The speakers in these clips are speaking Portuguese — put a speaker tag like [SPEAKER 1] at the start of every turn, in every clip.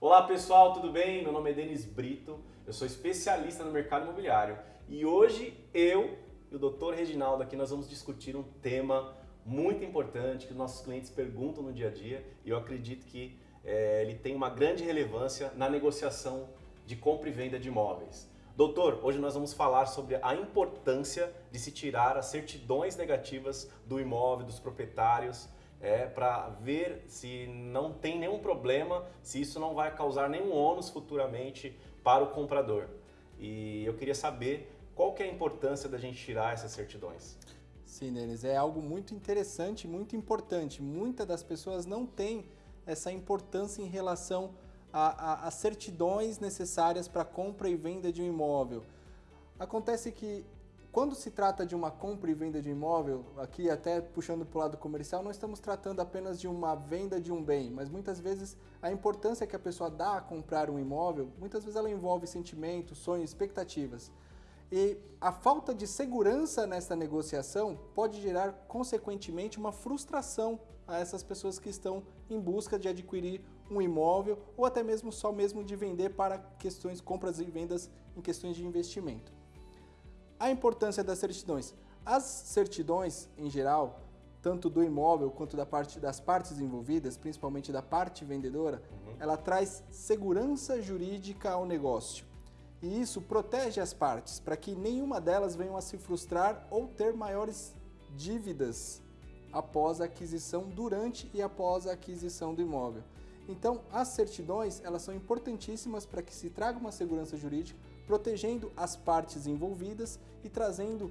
[SPEAKER 1] Olá pessoal, tudo bem? Meu nome é Denis Brito, eu sou especialista no mercado imobiliário e hoje eu e o Dr. Reginaldo aqui nós vamos discutir um tema muito importante que os nossos clientes perguntam no dia a dia e eu acredito que é, ele tem uma grande relevância na negociação de compra e venda de imóveis. Doutor, hoje nós vamos falar sobre a importância de se tirar as certidões negativas do imóvel, dos proprietários, é, para ver se não tem nenhum problema, se isso não vai causar nenhum ônus futuramente para o comprador. E eu queria saber qual que é a importância da gente tirar essas certidões.
[SPEAKER 2] Sim, Denis, é algo muito interessante, muito importante. Muitas das pessoas não têm essa importância em relação às certidões necessárias para compra e venda de um imóvel. Acontece que quando se trata de uma compra e venda de imóvel, aqui até puxando para o lado comercial, não estamos tratando apenas de uma venda de um bem, mas muitas vezes a importância que a pessoa dá a comprar um imóvel, muitas vezes ela envolve sentimentos, sonhos, expectativas. E a falta de segurança nessa negociação pode gerar, consequentemente, uma frustração a essas pessoas que estão em busca de adquirir um imóvel ou até mesmo só mesmo de vender para questões compras e vendas em questões de investimento. A importância das certidões. As certidões, em geral, tanto do imóvel quanto da parte, das partes envolvidas, principalmente da parte vendedora, uhum. ela traz segurança jurídica ao negócio. E isso protege as partes para que nenhuma delas venham a se frustrar ou ter maiores dívidas após a aquisição, durante e após a aquisição do imóvel. Então, as certidões, elas são importantíssimas para que se traga uma segurança jurídica, protegendo as partes envolvidas e trazendo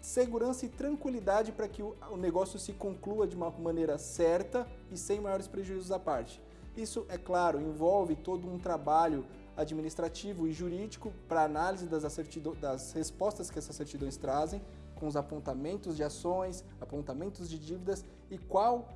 [SPEAKER 2] segurança e tranquilidade para que o negócio se conclua de uma maneira certa e sem maiores prejuízos à parte. Isso, é claro, envolve todo um trabalho administrativo e jurídico para análise das, das respostas que essas certidões trazem, com os apontamentos de ações, apontamentos de dívidas e qual,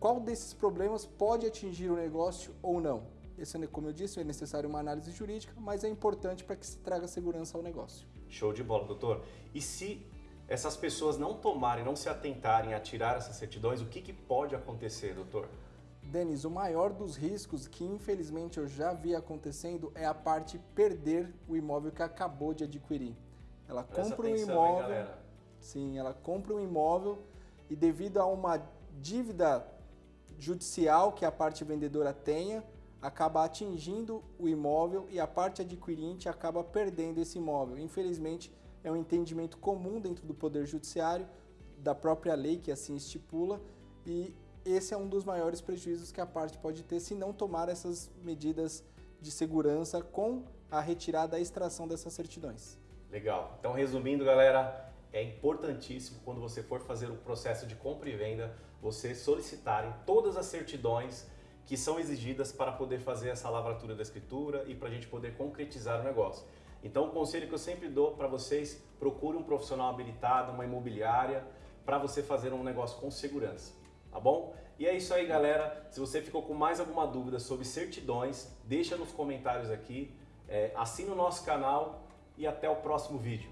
[SPEAKER 2] qual desses problemas pode atingir o negócio ou não. Esse, como eu disse, é necessário uma análise jurídica, mas é importante para que se traga segurança ao negócio.
[SPEAKER 1] Show de bola, doutor. E se essas pessoas não tomarem, não se atentarem a tirar essas certidões, o que, que pode acontecer, doutor?
[SPEAKER 2] Denis, o maior dos riscos que infelizmente eu já vi acontecendo é a parte perder o imóvel que acabou de adquirir. Ela Presta compra atenção, um imóvel, hein, sim, ela compra um imóvel e devido a uma dívida judicial que a parte vendedora tenha, acaba atingindo o imóvel e a parte adquirente acaba perdendo esse imóvel. Infelizmente, é um entendimento comum dentro do Poder Judiciário, da própria lei que assim estipula, e esse é um dos maiores prejuízos que a parte pode ter se não tomar essas medidas de segurança com a retirada e extração dessas certidões.
[SPEAKER 1] Legal. Então, resumindo, galera, é importantíssimo quando você for fazer o processo de compra e venda, você solicitarem todas as certidões que são exigidas para poder fazer essa lavratura da escritura e para a gente poder concretizar o negócio. Então, o conselho que eu sempre dou para vocês, procure um profissional habilitado, uma imobiliária, para você fazer um negócio com segurança tá bom? E é isso aí, galera. Se você ficou com mais alguma dúvida sobre certidões, deixa nos comentários aqui, é, assine o nosso canal e até o próximo vídeo.